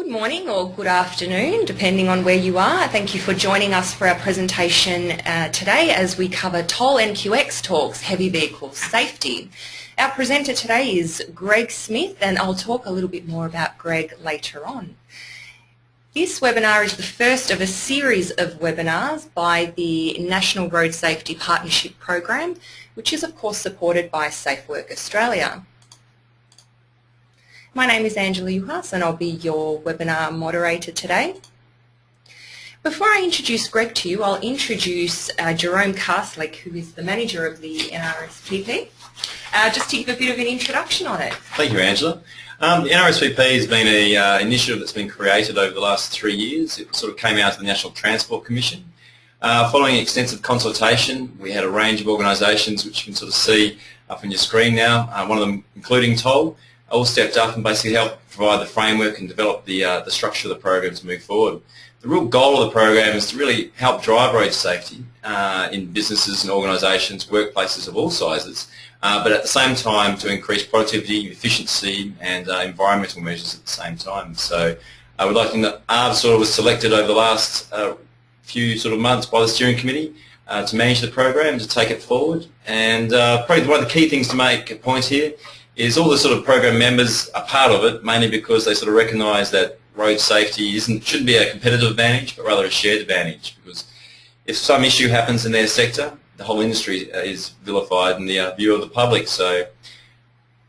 Good morning or good afternoon, depending on where you are. Thank you for joining us for our presentation uh, today as we cover Toll NQX Talks Heavy Vehicle Safety. Our presenter today is Greg Smith and I'll talk a little bit more about Greg later on. This webinar is the first of a series of webinars by the National Road Safety Partnership Program, which is of course supported by Safe Work Australia. My name is Angela Juhas and I'll be your webinar moderator today. Before I introduce Greg to you, I'll introduce uh, Jerome Carslake, who is the manager of the NRSPP, uh, just to give a bit of an introduction on it. Thank you, Angela. Um, the NRSPP has been an uh, initiative that's been created over the last three years. It sort of came out of the National Transport Commission. Uh, following extensive consultation, we had a range of organisations which you can sort of see up on your screen now, uh, one of them including Toll, all stepped up and basically helped provide the framework and develop the, uh, the structure of the program to move forward. The real goal of the program is to really help drive road safety uh, in businesses and organisations, workplaces of all sizes, uh, but at the same time to increase productivity, efficiency and uh, environmental measures at the same time. So I would like to know ARRB sort of was selected over the last uh, few sort of months by the steering committee uh, to manage the program, to take it forward. And probably one of the key things to make a point here is all the sort of program members are part of it, mainly because they sort of recognise that road safety isn't shouldn't be a competitive advantage, but rather a shared advantage. Because if some issue happens in their sector, the whole industry is vilified in the uh, view of the public. So,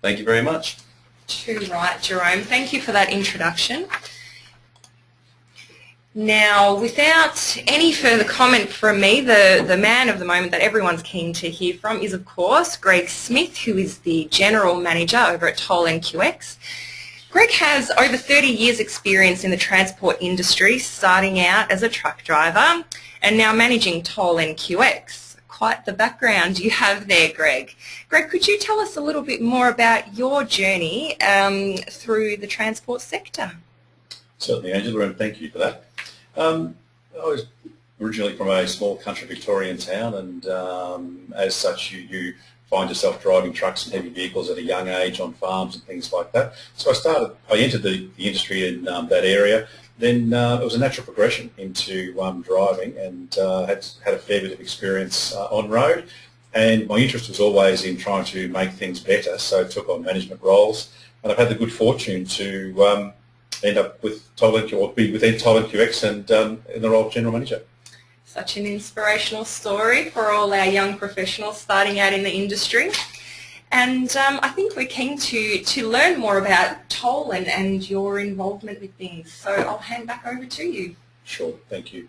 thank you very much. Too right, Jerome. Thank you for that introduction. Now, without any further comment from me, the, the man of the moment that everyone's keen to hear from is, of course, Greg Smith, who is the General Manager over at Toll NQX. Greg has over 30 years experience in the transport industry, starting out as a truck driver and now managing Toll NQX. Quite the background you have there, Greg. Greg, could you tell us a little bit more about your journey um, through the transport sector? Certainly, Angela, and thank you for that. Um, I was originally from a small country Victorian town, and um, as such, you, you find yourself driving trucks and heavy vehicles at a young age on farms and things like that. So I started, I entered the, the industry in um, that area. Then uh, it was a natural progression into um, driving and uh, had, had a fair bit of experience uh, on road. And my interest was always in trying to make things better, so I took on management roles. And I've had the good fortune to um, end up with Toll or be within Toll NQX and um, in the role of General Manager. Such an inspirational story for all our young professionals starting out in the industry. And um, I think we're keen to, to learn more about Toll and, and your involvement with things. So I'll hand back over to you. Sure, thank you.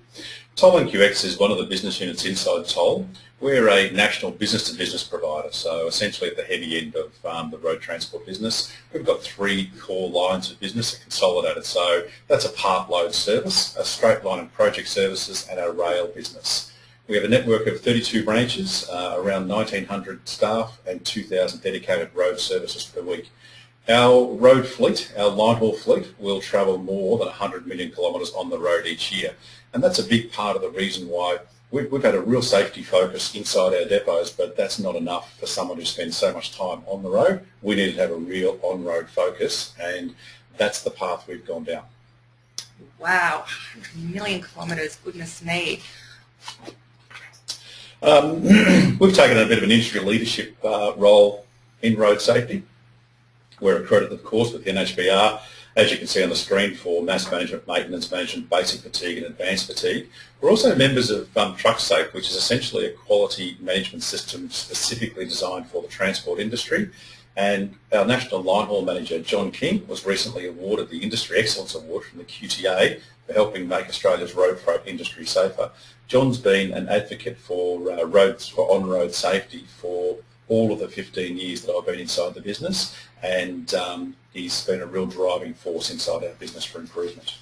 Toll NQX is one of the business units inside Toll. We're a national business-to-business provider, so essentially at the heavy end of um, the road transport business. We've got three core lines of business that consolidated, so that's a part load service, a straight line and project services, and our rail business. We have a network of 32 branches, uh, around 1,900 staff, and 2,000 dedicated road services per week. Our road fleet, our line haul fleet, will travel more than 100 million kilometres on the road each year. And that's a big part of the reason why we've, we've had a real safety focus inside our depots, but that's not enough for someone who spends so much time on the road. We need to have a real on-road focus, and that's the path we've gone down. Wow, a million kilometres, goodness me. Um, we've taken a bit of an industry leadership uh, role in road safety. We're accredited, of course, with the NHVR, as you can see on the screen, for mass management, maintenance management, basic fatigue and advanced fatigue. We're also members of um, TruckSafe, which is essentially a quality management system specifically designed for the transport industry. And our National Line Haul Manager, John King, was recently awarded the Industry Excellence Award from the QTA for helping make Australia's road freight industry safer. John's been an advocate for uh, roads, for on-road safety for all of the 15 years that I've been inside the business and um, he's been a real driving force inside our business for improvement.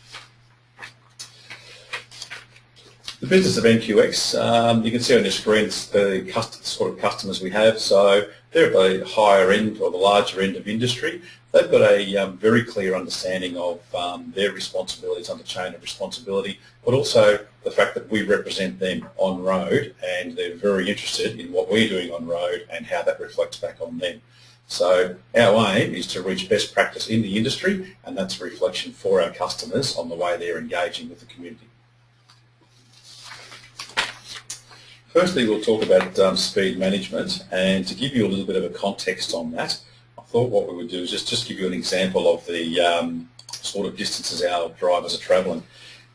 The business of NQX, um, you can see on your screen the sort of customers we have. So they're at the higher end or the larger end of industry. They've got a um, very clear understanding of um, their responsibilities under chain of responsibility, but also the fact that we represent them on road and they're very interested in what we're doing on road and how that reflects back on them. So our aim is to reach best practice in the industry and that's a reflection for our customers on the way they're engaging with the community. Firstly, we'll talk about um, speed management and to give you a little bit of a context on that, I thought what we would do is just, just give you an example of the um, sort of distances our drivers are travelling.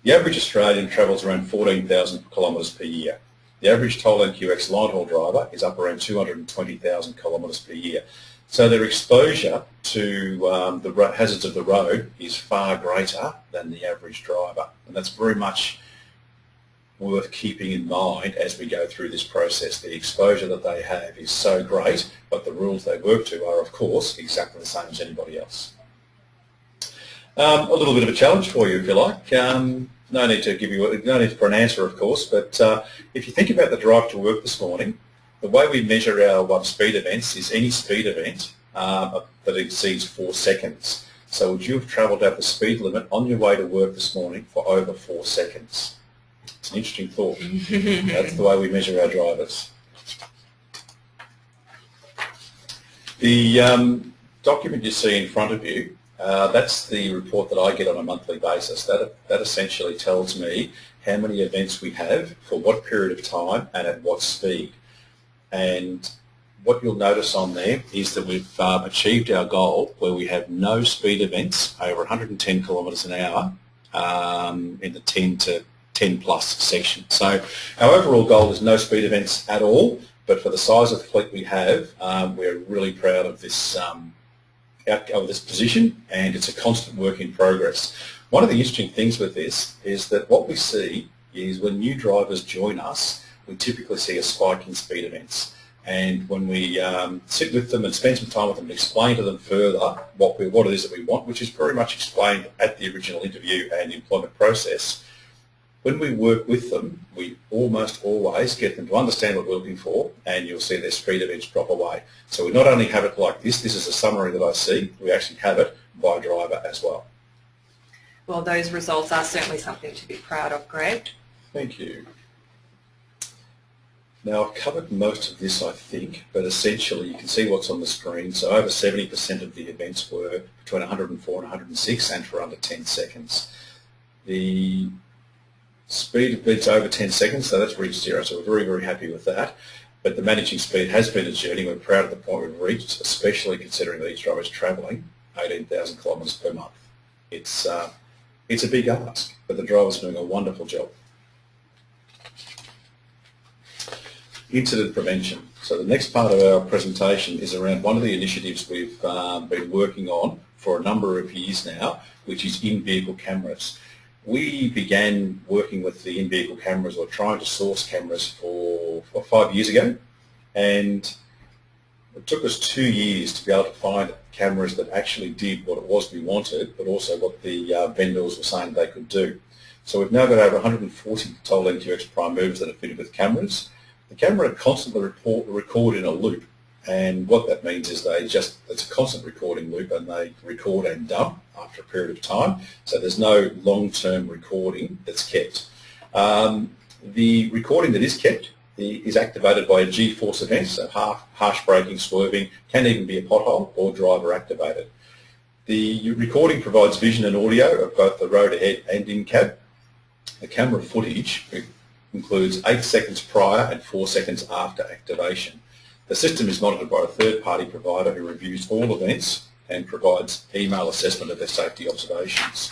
The average Australian travels around 14,000 kilometres per year. The average Toll QX line haul driver is up around 220,000 kilometres per year. So their exposure to um, the hazards of the road is far greater than the average driver. And that's very much worth keeping in mind as we go through this process. The exposure that they have is so great, but the rules they work to are, of course, exactly the same as anybody else. Um, a little bit of a challenge for you, if you like. Um, no need to give you, no need for an answer, of course, but uh, if you think about the drive to work this morning, the way we measure our um, speed events is any speed event um, that exceeds four seconds. So would you have travelled at the speed limit on your way to work this morning for over four seconds? It's an interesting thought. That's the way we measure our drivers. The um, document you see in front of you, uh, that's the report that I get on a monthly basis. That, that essentially tells me how many events we have, for what period of time, and at what speed. And what you'll notice on there is that we've um, achieved our goal where we have no speed events over 110 kilometres an hour um, in the 10 to 10 plus section. So our overall goal is no speed events at all, but for the size of the fleet we have, um, we're really proud of this, um, of this position and it's a constant work in progress. One of the interesting things with this is that what we see is when new drivers join us, we typically see a spike in speed events. And when we um, sit with them and spend some time with them and explain to them further what, we, what it is that we want, which is very much explained at the original interview and employment process, when we work with them, we almost always get them to understand what we're looking for and you'll see their speed events drop away. So we not only have it like this, this is a summary that I see, we actually have it by driver as well. Well, those results are certainly something to be proud of, Greg. Thank you. Now I've covered most of this I think, but essentially you can see what's on the screen. So over 70% of the events were between 104 and 106 and for under 10 seconds. The speed beats over 10 seconds, so that's reached zero, so we're very, very happy with that. But the managing speed has been a journey. We're proud of the point we've reached, especially considering that each driver is travelling 18,000 kilometres per month. It's, uh, it's a big ask, but the driver's doing a wonderful job. Incident prevention. So the next part of our presentation is around one of the initiatives we've um, been working on for a number of years now, which is in-vehicle cameras. We began working with the in-vehicle cameras or trying to source cameras for, for five years ago and it took us two years to be able to find cameras that actually did what it was we wanted but also what the uh, vendors were saying they could do. So we've now got over 140 Toll NQX Prime movers that are fitted with cameras. The camera constantly report, record in a loop and what that means is they just, it's a constant recording loop and they record and dump after a period of time. So there's no long-term recording that's kept. Um, the recording that is kept is activated by a G-force event, so half, harsh braking, swerving, can even be a pothole or driver activated. The recording provides vision and audio of both the road ahead and in cab. The camera footage includes 8 seconds prior and 4 seconds after activation. The system is monitored by a third-party provider who reviews all events and provides email assessment of their safety observations.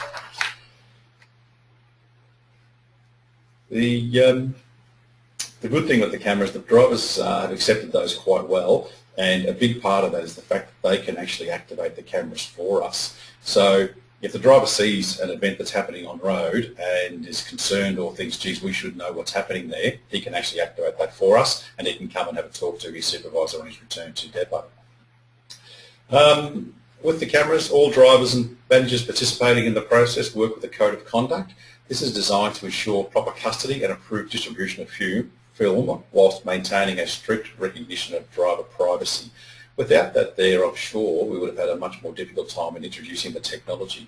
The, um, the good thing with the cameras, the drivers uh, have accepted those quite well and a big part of that is the fact that they can actually activate the cameras for us. So if the driver sees an event that's happening on road and is concerned or thinks, geez, we should know what's happening there, he can actually activate that for us and he can come and have a talk to his supervisor on his return to depot. Um, with the cameras, all drivers and managers participating in the process work with a code of conduct. This is designed to ensure proper custody and approved distribution of film whilst maintaining a strict recognition of driver privacy. Without that there, I'm sure we would have had a much more difficult time in introducing the technology.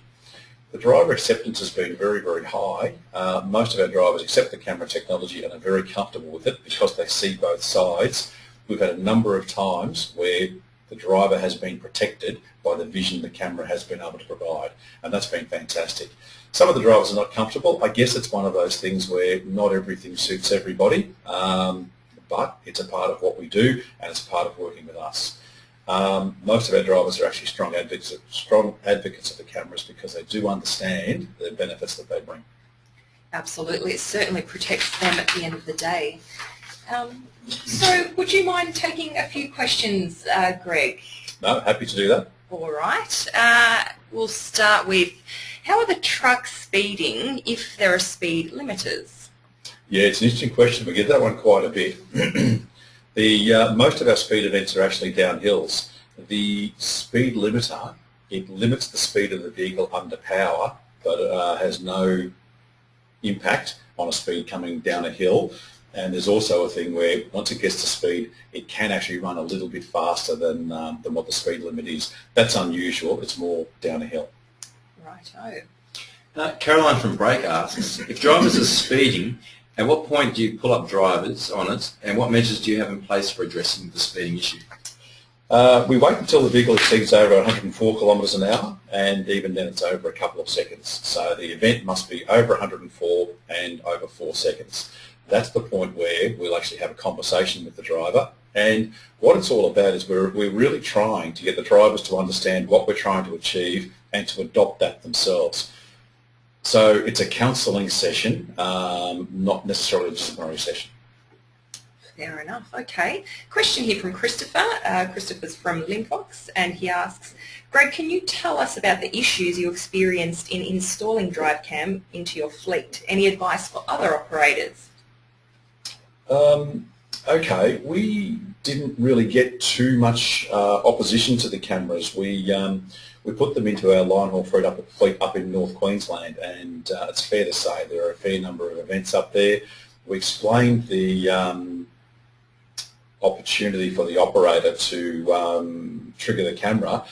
The driver acceptance has been very, very high. Uh, most of our drivers accept the camera technology and are very comfortable with it because they see both sides. We've had a number of times where the driver has been protected by the vision the camera has been able to provide. And that's been fantastic. Some of the drivers are not comfortable. I guess it's one of those things where not everything suits everybody, um, but it's a part of what we do and it's part of working with us. Um, most of our drivers are actually strong advocates, strong advocates of the cameras because they do understand the benefits that they bring. Absolutely, it certainly protects them at the end of the day. Um, so would you mind taking a few questions, uh, Greg? No, happy to do that. All right. Uh, we'll start with, how are the trucks speeding if there are speed limiters? Yeah, it's an interesting question. We get that one quite a bit. the uh, Most of our speed events are actually downhills. The speed limiter, it limits the speed of the vehicle under power, but uh, has no impact on a speed coming down a hill. And there's also a thing where once it gets to speed, it can actually run a little bit faster than, um, than what the speed limit is. That's unusual. It's more down a hill. Right. Uh, Caroline from Brake asks, if drivers are speeding, at what point do you pull up drivers on it and what measures do you have in place for addressing the speeding issue? Uh, we wait until the vehicle exceeds over 104 kilometres an hour and even then it's over a couple of seconds. So the event must be over 104 and over 4 seconds that's the point where we'll actually have a conversation with the driver. And what it's all about is we're, we're really trying to get the drivers to understand what we're trying to achieve and to adopt that themselves. So it's a counselling session, um, not necessarily a disciplinary session. Fair enough. Okay. Question here from Christopher. Uh, Christopher's from Linfox and he asks, Greg, can you tell us about the issues you experienced in installing DriveCam into your fleet? Any advice for other operators? Um, okay, we didn't really get too much uh, opposition to the cameras. We um, we put them into our line haul fleet up, up in North Queensland, and uh, it's fair to say there are a fair number of events up there. We explained the um, opportunity for the operator to um, trigger the camera,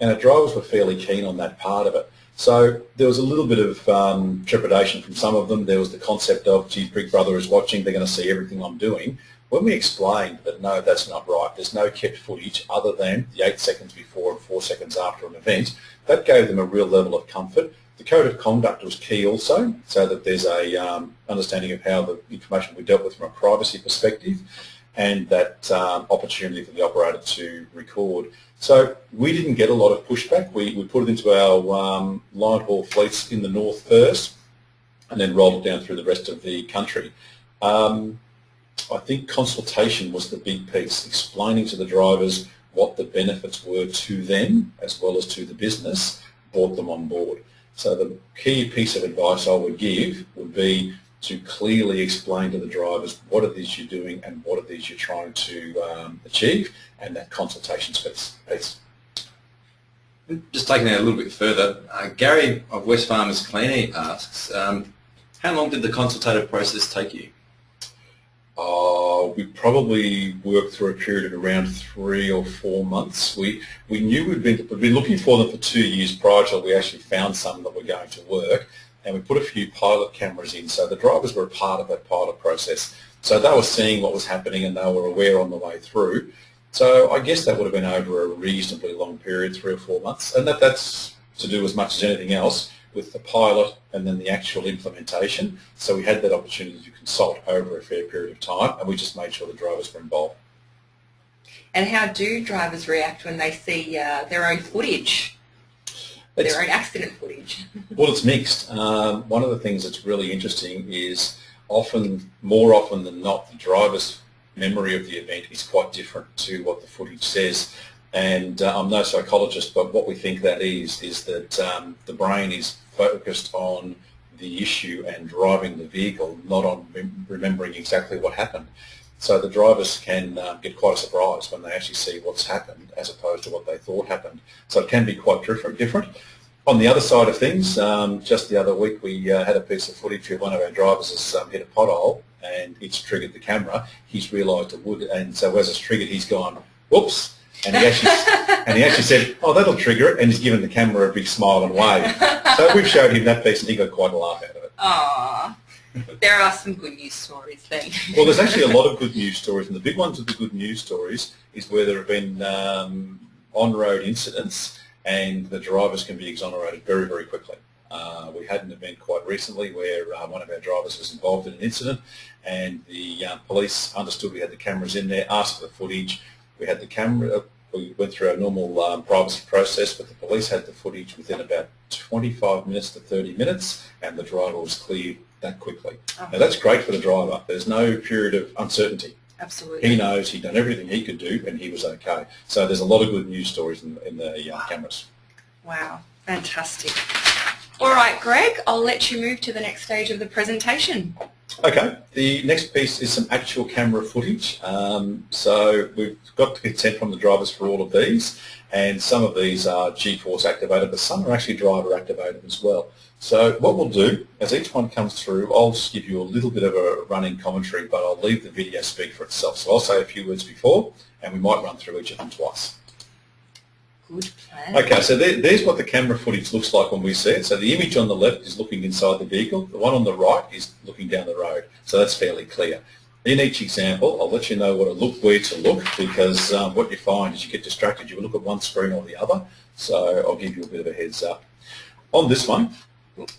and our drivers were fairly keen on that part of it. So there was a little bit of um, trepidation from some of them. There was the concept of, geez, Big Brother is watching, they're going to see everything I'm doing. When we explained that no, that's not right, there's no kept footage other than the eight seconds before and four seconds after an event, that gave them a real level of comfort. The code of conduct was key also, so that there's a um, understanding of how the information we dealt with from a privacy perspective and that um, opportunity for the operator to record. So we didn't get a lot of pushback. We, we put it into our um, line haul fleets in the north first and then rolled it down through the rest of the country. Um, I think consultation was the big piece, explaining to the drivers what the benefits were to them as well as to the business, brought them on board. So the key piece of advice I would give would be to clearly explain to the drivers what it is you're doing and what it is you're trying to um, achieve and that consultation piece. Just taking it a little bit further, uh, Gary of Wesfarmers Clean asks, um, how long did the consultative process take you? Uh, we probably worked through a period of around three or four months. We we knew we'd been, we'd been looking for them for two years prior to we actually found some that were going to work and we put a few pilot cameras in. So the drivers were a part of that pilot process. So they were seeing what was happening and they were aware on the way through. So I guess that would have been over a reasonably long period, three or four months. And that, that's to do as much as anything else with the pilot and then the actual implementation. So we had that opportunity to consult over a fair period of time and we just made sure the drivers were involved. And how do drivers react when they see uh, their own footage it's, their own accident footage? well, it's mixed. Um, one of the things that's really interesting is often, more often than not, the driver's memory of the event is quite different to what the footage says. And uh, I'm no psychologist, but what we think that is, is that um, the brain is focused on the issue and driving the vehicle, not on remembering exactly what happened. So the drivers can uh, get quite a surprise when they actually see what's happened as opposed to what they thought happened. So it can be quite different. different. On the other side of things, um, just the other week we uh, had a piece of footage where one of our drivers has um, hit a pothole and it's triggered the camera. He's realised it would, and so as it's triggered, he's gone, whoops, and he actually and he actually said, "Oh, that'll trigger it," and he's given the camera a big smile and wave. So we've showed him that piece, and he got quite a laugh out of it. Aww. there are some good news stories then. well, there's actually a lot of good news stories, and the big ones of the good news stories is where there have been um, on-road incidents and the drivers can be exonerated very, very quickly. Uh, we had an event quite recently where uh, one of our drivers was involved in an incident and the uh, police understood we had the cameras in there, asked for the footage. We had the camera, we went through our normal um, privacy process, but the police had the footage within about 25 minutes to 30 minutes and the driver was cleared that quickly. Oh. Now that's great for the driver. There's no period of uncertainty. Absolutely. He knows he'd done everything he could do and he was okay. So there's a lot of good news stories in, in the uh, cameras. Wow, fantastic. All right, Greg, I'll let you move to the next stage of the presentation. Okay, the next piece is some actual camera footage. Um, so we've got the consent from the drivers for all of these and some of these are G-Force activated but some are actually driver activated as well. So what we'll do, as each one comes through, I'll just give you a little bit of a running commentary, but I'll leave the video speak for itself. So I'll say a few words before, and we might run through each of them twice. Good plan. Okay, so there, there's what the camera footage looks like when we see it. So the image on the left is looking inside the vehicle. The one on the right is looking down the road. So that's fairly clear. In each example, I'll let you know what to look, where to look, because um, what you find is you get distracted. You look at one screen or the other. So I'll give you a bit of a heads up. On this one,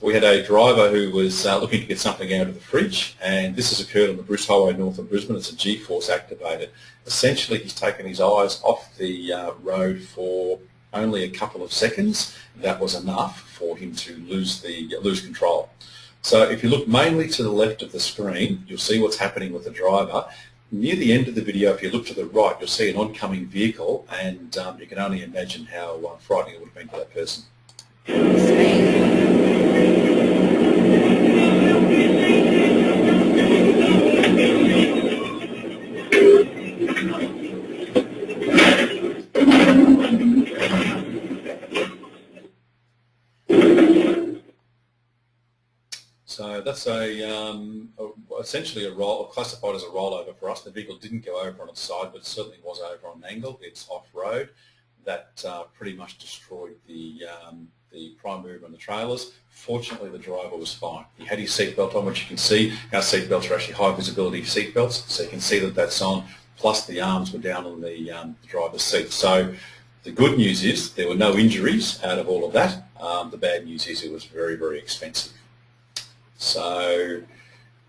we had a driver who was uh, looking to get something out of the fridge and this has occurred on the Bruce Highway north of Brisbane. It's a G-force activated. Essentially he's taken his eyes off the uh, road for only a couple of seconds. That was enough for him to lose the lose control. So if you look mainly to the left of the screen, you'll see what's happening with the driver. Near the end of the video, if you look to the right, you'll see an oncoming vehicle and um, you can only imagine how uh, frightening it would have been for that person. So a, um, essentially a roll, classified as a rollover for us. The vehicle didn't go over on its side, but certainly was over on an angle. It's off-road. That uh, pretty much destroyed the um, the prime mover and the trailers. Fortunately, the driver was fine. He had his seatbelt on, which you can see. Our seatbelts are actually high visibility seatbelts, so you can see that that's on, plus the arms were down on the, um, the driver's seat. So the good news is there were no injuries out of all of that. Um, the bad news is it was very, very expensive. So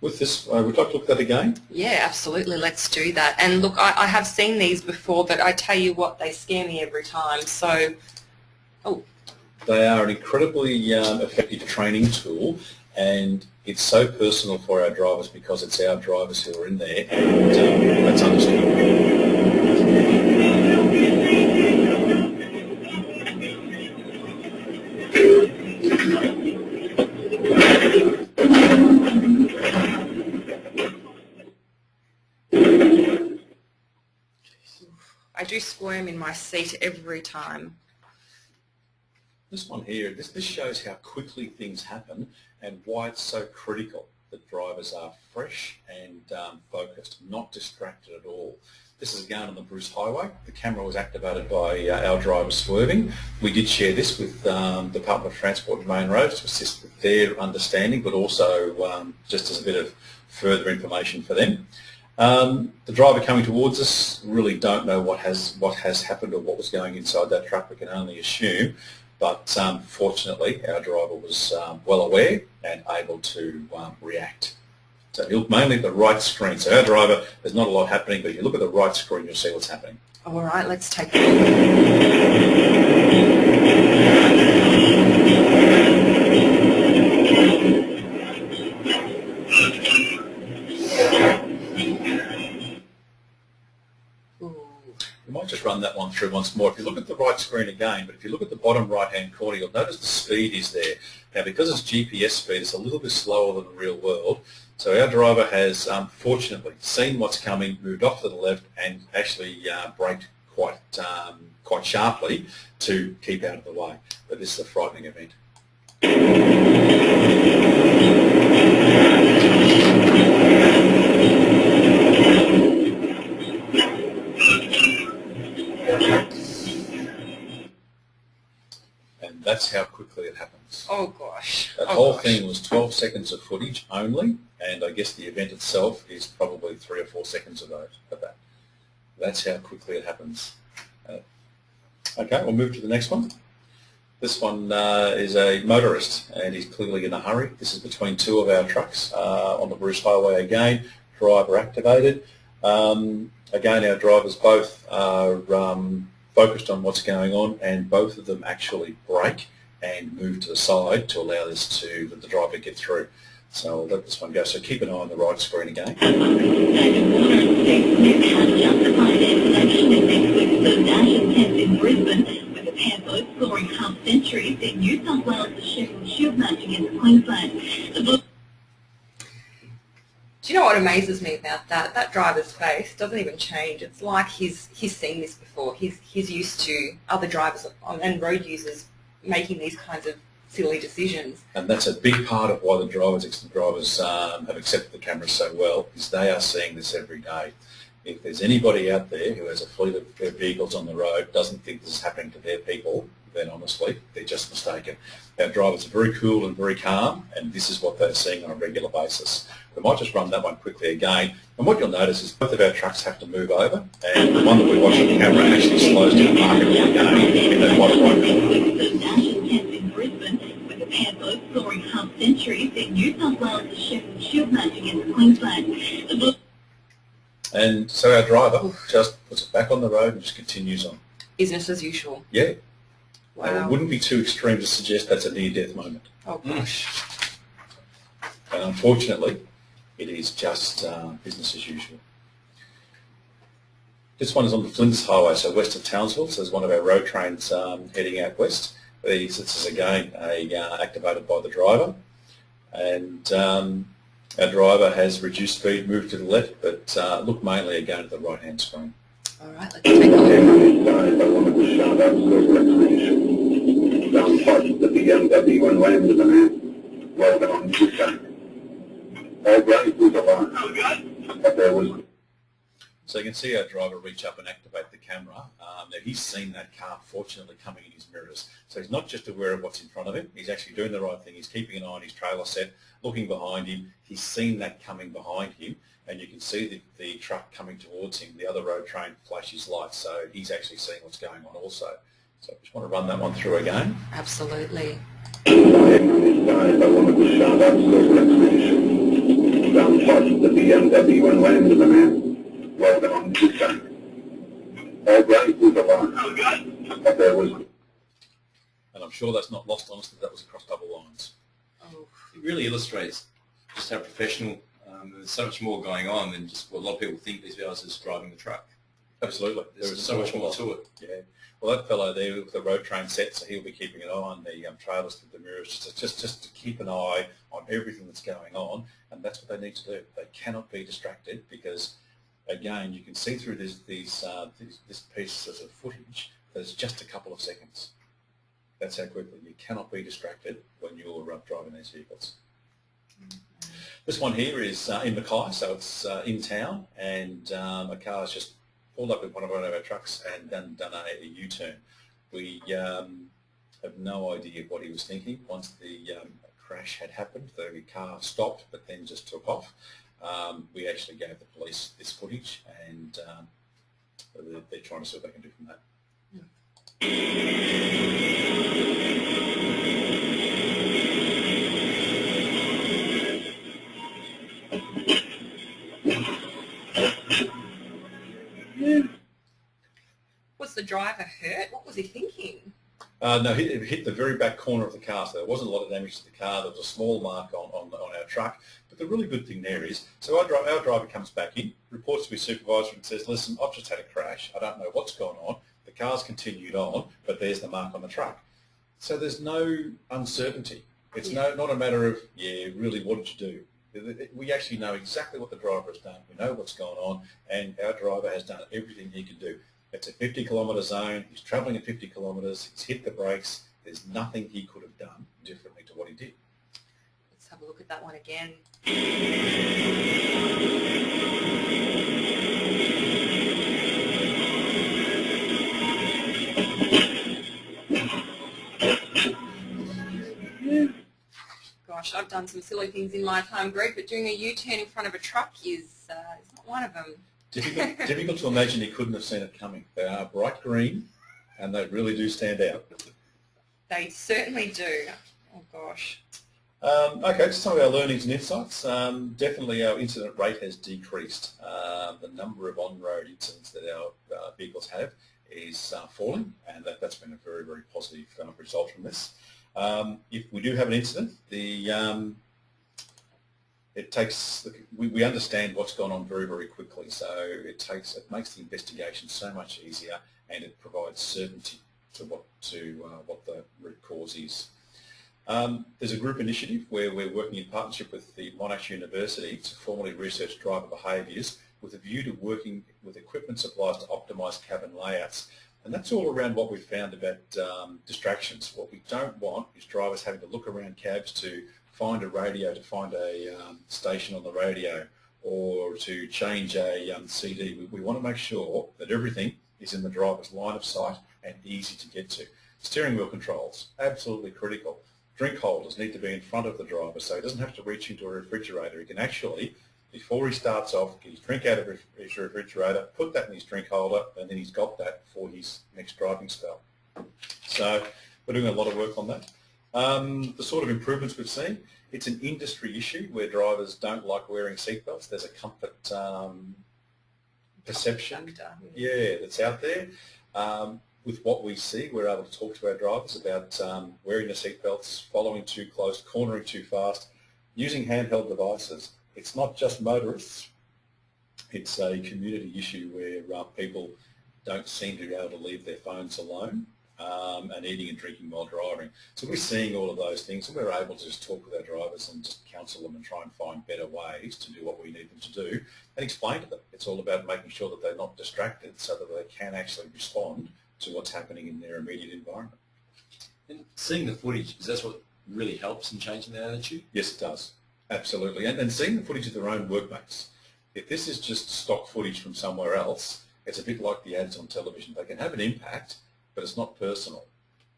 with this, uh, would you like to look at that again? Yeah, absolutely. Let's do that. And look, I, I have seen these before, but I tell you what, they scare me every time. So, oh, they are an incredibly um, effective training tool and it's so personal for our drivers because it's our drivers who are in there and um, that's understood. I do squirm in my seat every time. This one here, this, this shows how quickly things happen and why it's so critical that drivers are fresh and um, focused, not distracted at all. This is again on the Bruce Highway. The camera was activated by uh, our driver swerving. We did share this with um, Department of Transport and Main Roads to assist with their understanding, but also um, just as a bit of further information for them. Um, the driver coming towards us really don't know what has what has happened or what was going inside that truck. We can only assume but um, fortunately our driver was um, well aware and able to um, react. So you look mainly at the right screen. So our driver, there's not a lot happening, but if you look at the right screen, you'll see what's happening. All right, let's take a look. just run that one through once more. If you look at the right screen again, but if you look at the bottom right-hand corner, you'll notice the speed is there. Now, because it's GPS speed, it's a little bit slower than the real world. So our driver has, um, fortunately, seen what's coming, moved off to the left, and actually uh, braked quite um, quite sharply to keep out of the way. But this is a frightening event. And that's how quickly it happens. Oh gosh. That oh, whole gosh. thing was 12 seconds of footage only, and I guess the event itself is probably three or four seconds of, those, of that. That's how quickly it happens. Uh, okay, we'll move to the next one. This one uh, is a motorist, and he's clearly in a hurry. This is between two of our trucks uh, on the Bruce Highway again, driver activated. Um, again, our drivers both are um, focused on what's going on, and both of them actually brake and move to the side to allow this to let the driver get through. So I'll let this one go. So keep an eye on the right screen again. half in New South Wales, Shield Queensland. You know what amazes me about that? That driver's face doesn't even change. It's like he's he's seen this before. He's he's used to other drivers and road users making these kinds of silly decisions. And that's a big part of why the drivers, drivers um, have accepted the cameras so well, is they are seeing this every day. If there's anybody out there who has a fleet of their vehicles on the road, doesn't think this is happening to their people, then honestly, they're just mistaken. Our drivers are very cool and very calm, and this is what they're seeing on a regular basis. We might just run that one quickly again, and what you'll notice is both of our trucks have to move over, and the one that we watch on the camera actually slows down markedly again in that bottom right corner. the National Test in Brisbane, with the pair both scoring half centuries in New South Wales, the Sheffield Shield match against Queensland. The Bulldogs And so our driver just puts it back on the road and just continues on. Business as usual. Yeah, and it wouldn't be too extreme to suggest that's a near-death moment. Oh gosh. And unfortunately, it is just uh, business as usual. This one is on the Flinders Highway, so west of Townsville. So there's one of our road trains um, heading out west. These, this is again a, uh, activated by the driver. And um, our driver has reduced speed, moved to the left, but uh, look mainly again at the right-hand screen. So you can see our driver reach up and activate the camera. Um, now he's seen that car fortunately coming in his mirrors. So he's not just aware of what's in front of him, he's actually doing the right thing. He's keeping an eye on his trailer set, looking behind him. He's seen that coming behind him and you can see the, the truck coming towards him. The other road train flashes lights so he's actually seeing what's going on also. So I just want to run that one through again. Absolutely. Every time I wanted to shout out congratulations. Down past the BMW and land to the man. Well done, good time. All right, was alarmed. But there was And I'm sure that's not lost on us that that was across double lines. Oh, It really illustrates just how professional um, there's so much more going on than just what a lot of people think these guys are just driving the truck. Absolutely. There's There is so much more to it. Yeah. Well, that fellow there with the road train set, so he'll be keeping an eye on the um, trailers through the mirrors, just, just just to keep an eye on everything that's going on, and that's what they need to do. They cannot be distracted because, again, you can see through this these uh, this, this piece of footage. There's just a couple of seconds. That's how quickly you cannot be distracted when you're uh, driving these vehicles. This one here is uh, in Mackay, so it's uh, in town, and um, a car's just pulled up with one of our trucks and done, done a, U-turn. We um, have no idea what he was thinking. Once the um, crash had happened, the car stopped, but then just took off. Um, we actually gave the police this footage, and um, they're, they're trying to see what they can do from that. Was the driver hurt? What was he thinking? Uh, no, it it hit the very back corner of the car, so there wasn't a lot of damage to the car. There was a small mark on, on, on our truck. But the really good thing there is, so our, dri- our driver comes back in, reports to his supervisor and says, listen, I've just had a crash. I don't know what's gone on. The car's continued on, but there's the mark on the truck. So there's no uncertainty. It's no, not a matter of, yeah, really, what did you do? We actually know exactly what the driver has done. We know what's gone on, and our driver has done everything he can do. It's a 50 kilometre zone, he's travelling at 50 kilometres, he's hit the brakes, there's nothing he could have done differently to what he did. Let's have a look at that one again. Gosh, I've done some silly things in my time, Greg, but doing a U-turn in front of a truck is, uh, is not one of them. Difficult, difficult to imagine you couldn't have seen it coming. They are bright green and they really do stand out. They certainly do. Oh gosh. Um, okay, just some of our learnings and insights. Um, definitely our incident rate has decreased. Uh, the number of on-road incidents that our uh, vehicles have is uh, falling and that, that's been a very, very positive uh, result from this. Um, if we do have an incident, the um, it takes we, we understand what's gone on very very quickly so it takes it makes the investigation so much easier and it provides certainty to what to uh, what the root cause is. Um, there's a group initiative where we're working in partnership with the Monash University to formally research driver behaviours with a view to working with equipment suppliers to optimise cabin layouts. And that's all around what we've found about um, distractions. What we don't want is drivers having to look around cabs to find a radio, to find a um, station on the radio, or to change a um, CD. We, we want to make sure that everything is in the driver's line of sight and easy to get to. Steering wheel controls, absolutely critical. Drink holders need to be in front of the driver so he doesn't have to reach into a refrigerator. He can actually, before he starts off, get his drink out of his refrigerator, put that in his drink holder, and then he's got that for his next driving spell. So we're doing a lot of work on that. Um, the sort of improvements we've seen, it's an industry issue where drivers don't like wearing seatbelts. There's a comfort um, perception, yeah, that's out there. Um, with what we see, we're able to talk to our drivers about um, wearing the seatbelts, following too close, cornering too fast, using handheld devices. It's not just motorists. It's a community issue where uh, people don't seem to be able to leave their phones alone um, and eating and drinking while driving. So we're seeing all of those things and we're able to just talk with our drivers and just counsel them and try and find better ways to do what we need them to do and explain to them. It's all about making sure that they're not distracted so that they can actually respond to what's happening in their immediate environment. And seeing the footage, is that what really helps in changing that attitude? Yes, it does. Absolutely. And, and seeing the footage of their own workmates. If this is just stock footage from somewhere else, it's a bit like the ads on television. They can have an impact, but it's not personal.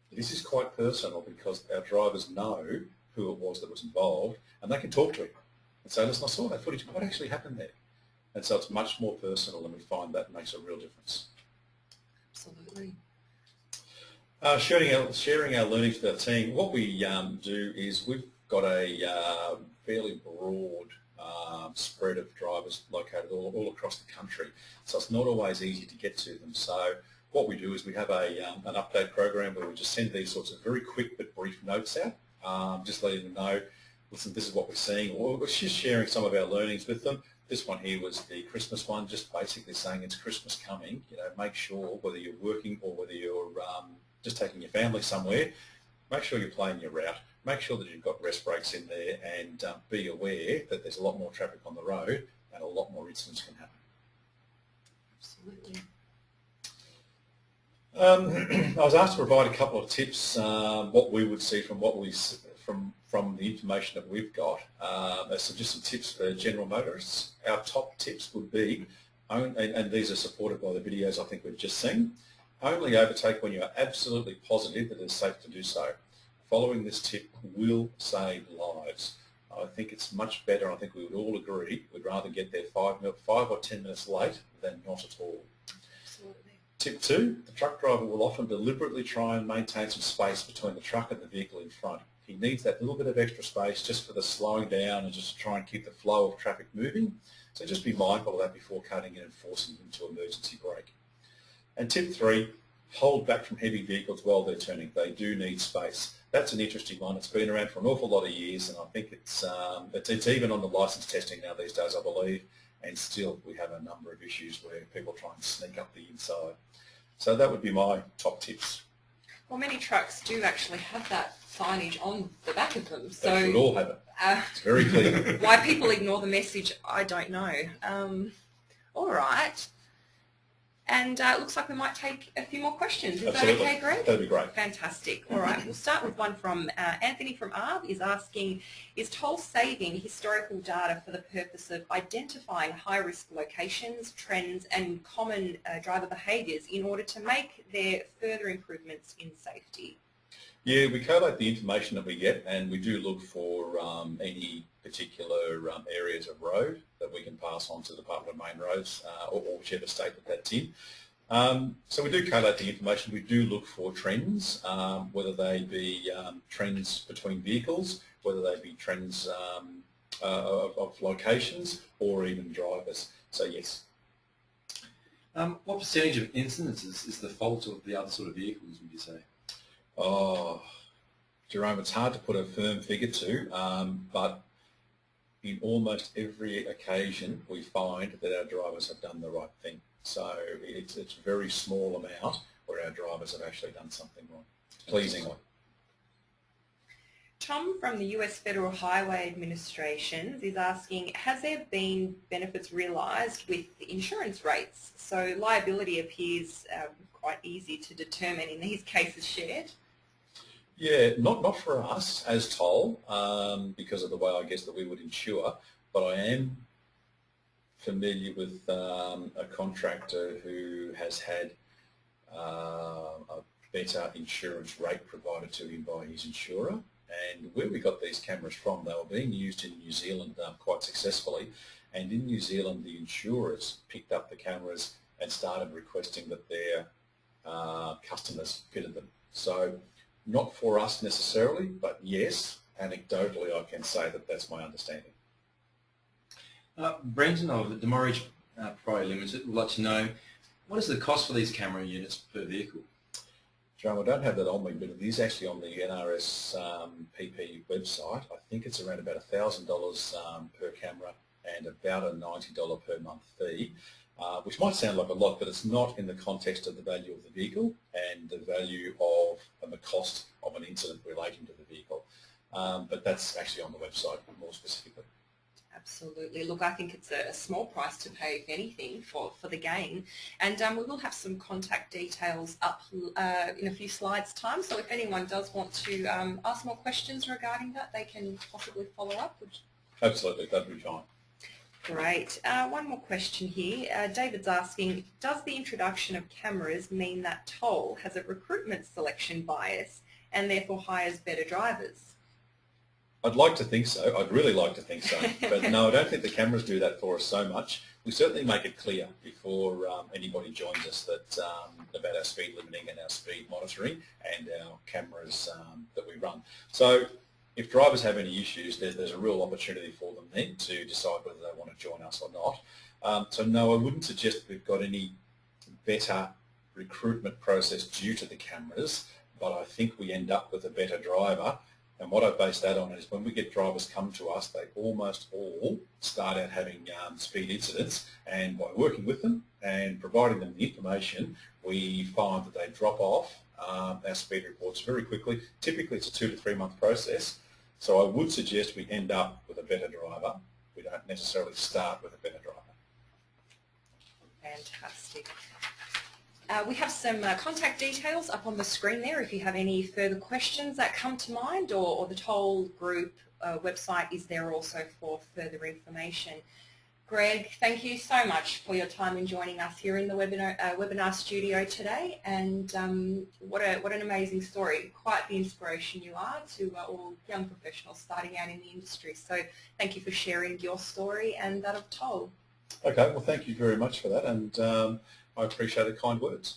This is quite personal because our drivers know who it was that was involved and they can talk to him and say, listen, I saw that footage. What actually happened there? And so it's much more personal and we find that makes a real difference. Absolutely. Uh, sharing, our, sharing our learnings with our team, what we um, do is we've got a uh, fairly broad um, spread of drivers located all, all across the country. So it's not always easy to get to them. So what we do is we have a, um, an update program where we just send these sorts of very quick but brief notes out, um, just letting them know, listen, this is what we're seeing, or we're just sharing some of our learnings with them. This one here was the Christmas one, just basically saying it's Christmas coming. You know, make sure whether you're working or whether you're um, just taking your family somewhere, make sure you're playing your route. Make sure that you've got rest breaks in there and um, be aware that there's a lot more traffic on the road and a lot more incidents can happen. Absolutely. Um, I was asked to provide a couple of tips, uh, what we would see from what we from from the information that we've got. Uh, so just some tips for general motorists. Our top tips would be, and, and these are supported by the videos I think we've just seen, only overtake when you are absolutely positive that it's safe to do so. Following this tip will save lives. I think it's much better, I think we would all agree, we'd rather get there five, five or ten minutes late than not at all. Tip two, the truck driver will often deliberately try and maintain some space between the truck and the vehicle in front. He needs that little bit of extra space just for the slowing down and just to try and keep the flow of traffic moving. So just be mindful of that before cutting in and forcing them to emergency brake. And tip three, hold back from heavy vehicles while they're turning. They do need space. That's an interesting one. It's been around for an awful lot of years, and I think it's um, it's, it's even on the license testing now these days, I believe. And still, we have a number of issues where people try and sneak up the inside. So that would be my top tips. Well, many trucks do actually have that signage on the back of them. So they should all have it. Uh, it's very clear. why people ignore the message, I don't know. Um, all right. And uh, it looks like we might take a few more questions. Is Absolutely. that okay, Greg? That'd be great. Fantastic. All right, we'll start with one from uh, Anthony from ARB is asking, is toll saving historical data for the purpose of identifying high-risk locations, trends and common uh, driver behaviours in order to make their further improvements in safety? Yeah, we collate the information that we get and we do look for um, any particular um, areas of road that we can pass on to the Department of Main Roads uh, or, or whichever state that that's in. Um, so we do collate the information. We do look for trends, um, whether they be um, trends between vehicles, whether they be trends um, uh, of, of, locations, or even drivers. So yes. Um, what percentage of incidences is the fault of the other sort of vehicles, would you say? Oh, Jerome, it's hard to put a firm figure to, um, but in almost every occasion we find that our drivers have done the right thing. So it's, it's a very small amount where our drivers have actually done something wrong, pleasingly. Tom from the US Federal Highway Administration is asking, has there been benefits realised with insurance rates? So liability appears um, quite easy to determine in these cases shared. Yeah, not, not for us as toll um, because of the way I guess that we would insure, but I am familiar with um, a contractor who has had uh, a better insurance rate provided to him by his insurer. And where we got these cameras from, they were being used in New Zealand um, quite successfully. And in New Zealand, the insurers picked up the cameras and started requesting that their uh, customers fitted them. So not for us necessarily, but yes, anecdotally I can say that that's my understanding. Uh, Brenton of the Demorage uh, Pro Limited would like to know what is the cost for these camera units per vehicle? Joe, I don't have that on me, but it is actually on the NRS um, PP website. I think it's around about $1,000 um, per camera and about a $90 per month fee, uh, which might sound like a lot, but it's not in the context of the value of the vehicle and the value of and the cost of an incident relating to the vehicle. Um, but that's actually on the website more specifically. Absolutely. Look, I think it's a, a, small price to pay, if anything, for, for the gain. And um, we will have some contact details up uh, in a few slides' time. So if anyone does want to um, ask more questions regarding that, they can possibly follow up. Absolutely, that'd be fine. Great. Uh, one more question here. Uh, David's asking, does the introduction of cameras mean that Toll has a recruitment selection bias and therefore hires better drivers? I'd like to think so. I'd really like to think so. But no, I don't think the cameras do that for us so much. We certainly make it clear before um, anybody joins us that um, about our speed limiting and our speed monitoring and our cameras um, that we run. So if drivers have any issues, there's, there's, a real opportunity for them then to decide whether they want to join us or not. Um, so no, I wouldn't suggest we've got any better recruitment process due to the cameras, but I think we end up with a better driver and what I base that on is when we get drivers come to us, they almost all start out having um, speed incidents and by working with them and providing them the information, we find that they drop off um, our speed reports very quickly. Typically it's a two to three month process. So I would suggest we end up with a better driver. We don't necessarily start with a better driver. Fantastic. Uh, we have some uh, contact details up on the screen there if you have any further questions that come to mind or, or the Toll Group uh, website is there also for further information. Greg, thank you so much for your time in joining us here in the webinar, uh, webinar studio today and um, what, a, what an amazing story. Quite the inspiration you are to uh, all young professionals starting out in the industry. So thank you for sharing your story and that of Toll. Okay, well thank you very much for that and um, I appreciate the kind words.